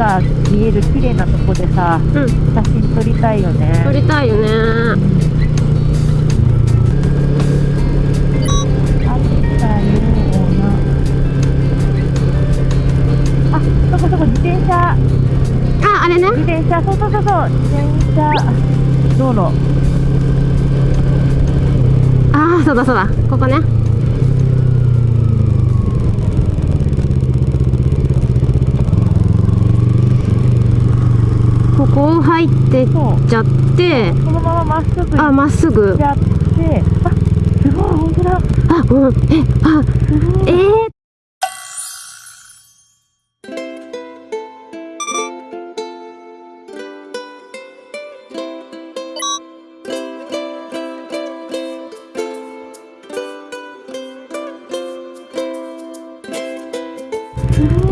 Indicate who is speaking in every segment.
Speaker 1: が見える綺麗なとこでさ
Speaker 2: うん。
Speaker 1: 写真撮りたいよね。
Speaker 2: 撮りたいよね。
Speaker 1: あそこそこ自転車。
Speaker 2: ああれね。
Speaker 1: 自転車。そうそうそうそう自転車。道路
Speaker 2: ああそうだそうだ。ここねここを入ってっちゃって
Speaker 1: そのまままっすぐ行
Speaker 2: あまっすぐ。
Speaker 1: っちゃってあすごい本当だ。
Speaker 2: あうんえあえー、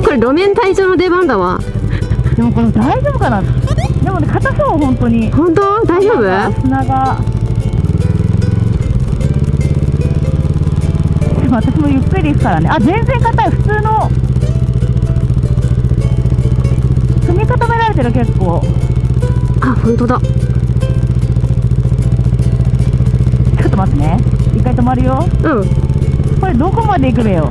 Speaker 2: これ路面体操の出番だわ
Speaker 1: でもこれ大丈夫かな？でもね硬そう本当に。
Speaker 2: 本当？大丈夫？
Speaker 1: 砂が。でも私もゆっくり行くからね。あ全然硬い。普通の。踏み固められてる結構。
Speaker 2: あ本当だ。
Speaker 1: ちょっと待ってね。一回止まるよ。
Speaker 2: うん。
Speaker 1: これどこまで行くべよ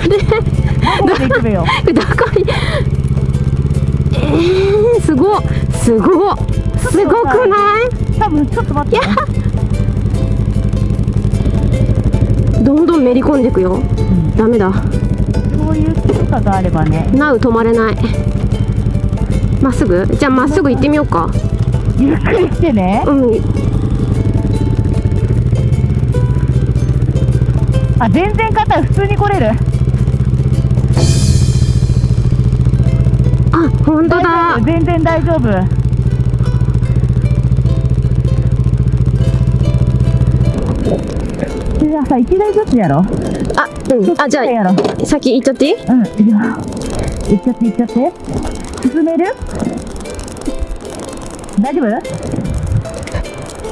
Speaker 1: どこまで行くべよ？
Speaker 2: どこにえー、すごっ。すごっ。すごくない？
Speaker 1: 多分ちょっと待って、ね、
Speaker 2: どんどんめり込んでいくよ。
Speaker 1: うん
Speaker 2: ダメだ。
Speaker 1: そういう許可があればね。
Speaker 2: なう止まれない。まっすぐ？じゃあまっすぐ行ってみようか。
Speaker 1: ゆっくりしてね。
Speaker 2: うん。
Speaker 1: あ全然硬い普通に来れる
Speaker 2: 本当だ。
Speaker 1: 全然大丈夫。じゃあさ1台ずつやろ。
Speaker 2: あうん。あじゃあ先行っちゃっていい？
Speaker 1: うん行っちゃって行っちゃって。進める？大丈夫？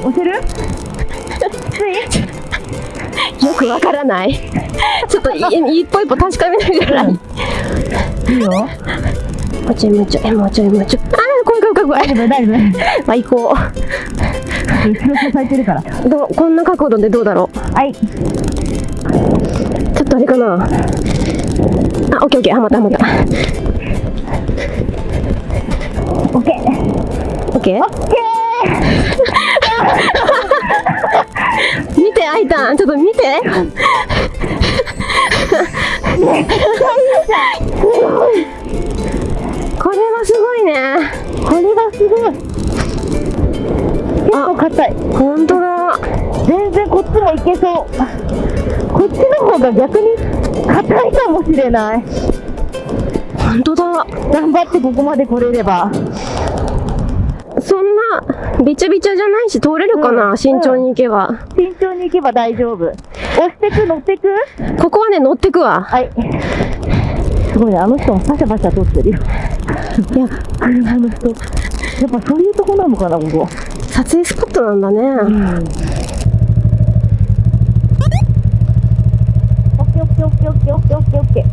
Speaker 1: 押せる？つ い
Speaker 2: よくわからない。ちょっとい一歩一歩確かめながら。も
Speaker 1: いいよ
Speaker 2: うちょいもうちょいもうちょいもうちょい。あー怖い怖い怖い怖い。
Speaker 1: 大丈夫大丈夫
Speaker 2: まあ行こ
Speaker 1: 後ろ支えてるから
Speaker 2: う。どうこんな角度でどうだろう。
Speaker 1: はい。
Speaker 2: ちょっとあれかな。あオッケーオッケー。はまったはまった。
Speaker 1: オッケー。
Speaker 2: オッケー？
Speaker 1: オッケ
Speaker 2: 見てあいたんちょっと見て これはすごいね。
Speaker 1: ーこれがすごい。結構硬い。
Speaker 2: 本当だ。
Speaker 1: 全然こっちもいけそう。こっちの方が逆に硬いかもしれない。
Speaker 2: 本当だ。
Speaker 1: 頑張ってここまで来れれば。
Speaker 2: そんなびちゃびちゃじゃないし通れるかな、
Speaker 1: うん。
Speaker 2: 慎重に行けば、
Speaker 1: 慎重に行けば大丈夫。押してく乗ってく？
Speaker 2: ここはね乗ってくわ。
Speaker 1: はい。すごいねあの人もパシャパシャ撮ってるよ
Speaker 2: いや
Speaker 1: 車の人。やっぱそういうとこなのかなここ
Speaker 2: 撮影スポットなんだね、
Speaker 1: うん。オッケーオッケーオッケーオッケーオッケーオッケー。オッケー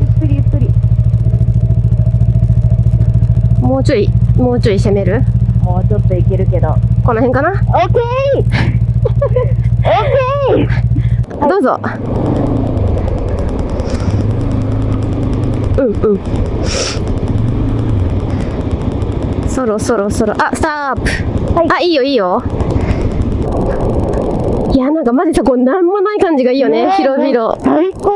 Speaker 1: ゆっくりゆっくり
Speaker 2: もうちょいもうちょい攻める？
Speaker 1: もうちょっといけるけど。
Speaker 2: この辺かな？
Speaker 1: オッケー！オッケー！
Speaker 2: どうぞうんうん。そろそろそろ。あスタープ、
Speaker 1: はい。
Speaker 2: あいいよいいよ。いやなんかマジさこうなんもない感じがいいよね。
Speaker 1: ねえ。
Speaker 2: 広々。
Speaker 1: 最高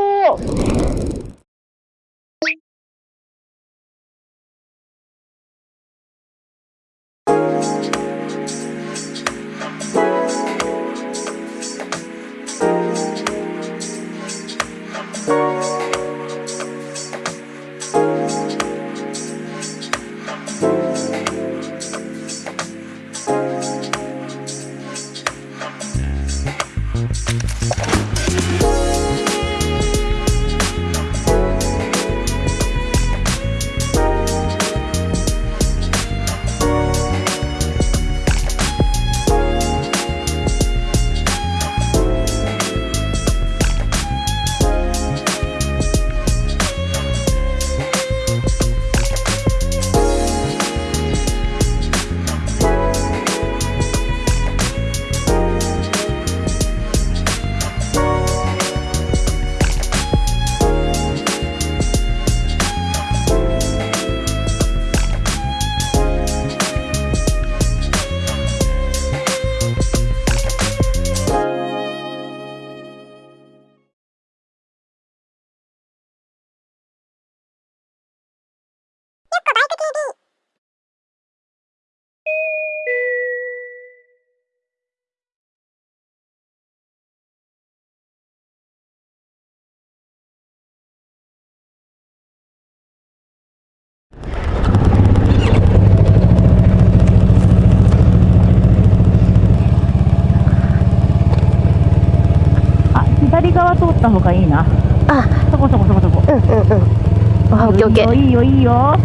Speaker 1: った方がいいな。
Speaker 2: あ。
Speaker 1: そこそこそこそこ。
Speaker 2: うんうんうん。あオッケーオッケー。
Speaker 1: いいよいいよ。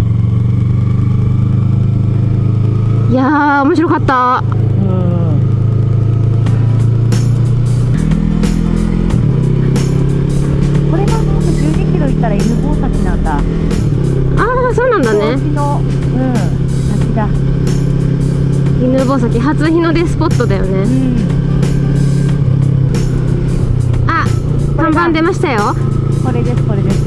Speaker 1: い
Speaker 2: やー面白かった。
Speaker 1: うん。これがもう12キロ行ったら犬吠埼なんだ。
Speaker 2: ああそうなんだね。
Speaker 1: の。うん。先だ
Speaker 2: 犬吠埼初日の出スポットだよ
Speaker 1: う
Speaker 2: ね
Speaker 1: ん
Speaker 2: 看板出ましたよ。
Speaker 1: これですこれです。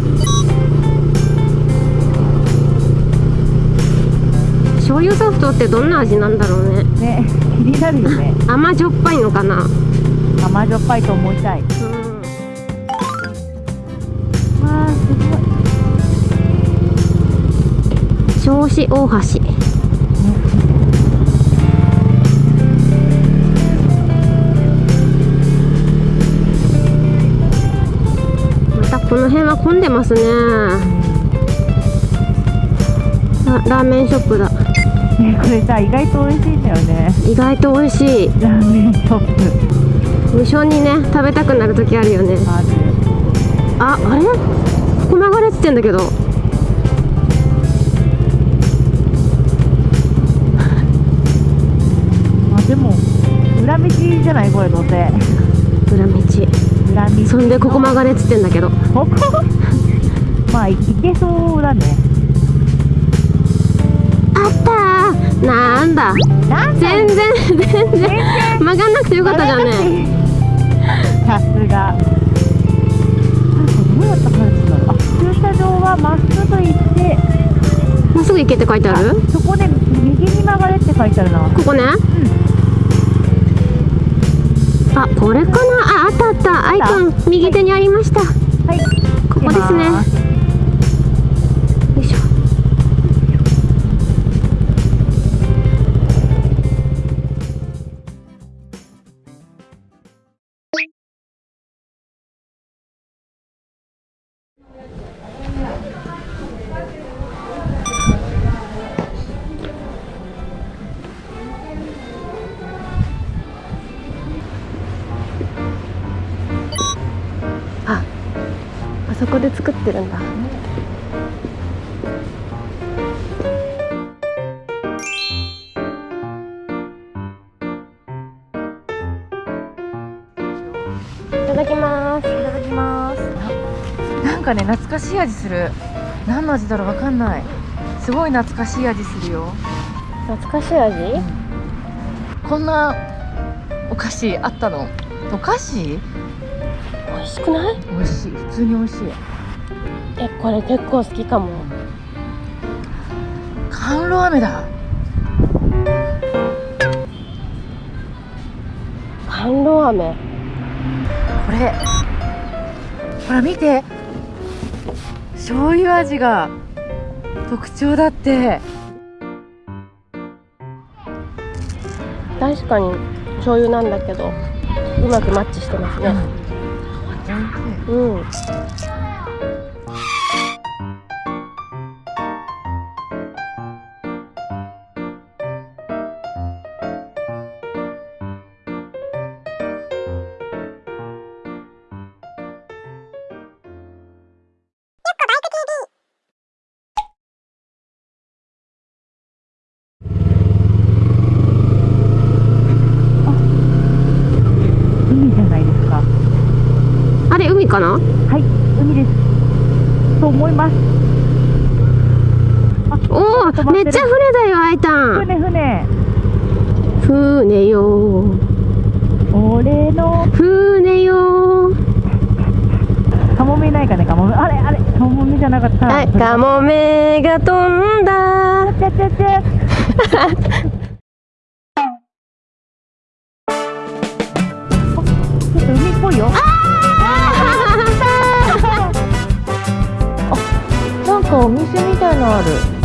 Speaker 2: 醤油ソフトってどんな味なんだろうね。
Speaker 1: ね気になるよね。
Speaker 2: 甘じょっぱいのかな。
Speaker 1: 甘じょっぱいと思いたい。
Speaker 2: うん。
Speaker 1: あーすごい。
Speaker 2: 銚子大橋この辺は混んでますね。あラーメンショップだ。
Speaker 1: ねこれさ意外と美味しいんだよね。
Speaker 2: 意外と美味しい。
Speaker 1: ラーメンショップ。
Speaker 2: 無性にね食べたくなる時あるよね。
Speaker 1: ある。
Speaker 2: ああれ？ここ流れてってんだけど。
Speaker 1: あでも裏道じゃない？これどうせ
Speaker 2: 裏道
Speaker 1: 裏道
Speaker 2: そんでここ曲がれっつってんだけど。
Speaker 1: ここ？まあ行けそうだね。
Speaker 2: あったー。なんだ。
Speaker 1: なんだ？
Speaker 2: 全然全然。曲がんなくてよかったじゃんね。
Speaker 1: さすが。どうやったら帰るんだろうあ駐車場はまっすぐ行って。
Speaker 2: まっすぐ行けって書いてある？
Speaker 1: そこで右に曲がれって書いてあるな。
Speaker 2: ここね。あこれかな？ああったあった。アイコン右手にありました。
Speaker 1: はい。
Speaker 2: ここですねあそこで作ってるんだ。いただきます。
Speaker 1: いただきます。なんかね懐かしい味する。何の味だろうわかんない。すごい懐かしい味するよ。
Speaker 2: 懐かしい味？
Speaker 1: こんなお菓子あったの？お菓子？
Speaker 2: しくない？
Speaker 1: 美味しい。普通に美味しい。
Speaker 2: えこれ結構好きかも。
Speaker 1: 甘露飴だ。
Speaker 2: 甘露飴？
Speaker 1: これほら見て。醤油味が特徴だって。
Speaker 2: 確かに醤油なんだけどうまくマッチしてますね。うん
Speaker 1: 海か
Speaker 2: な？
Speaker 1: はい海です。と思います。
Speaker 2: おおめっちゃ船だよあいたん
Speaker 1: 船船。
Speaker 2: 船よ。
Speaker 1: 俺の。
Speaker 2: 船よ。
Speaker 1: カモメいないかねカモメ。あれあれカモメじゃなかった。
Speaker 2: あカモメが飛んだ
Speaker 1: あな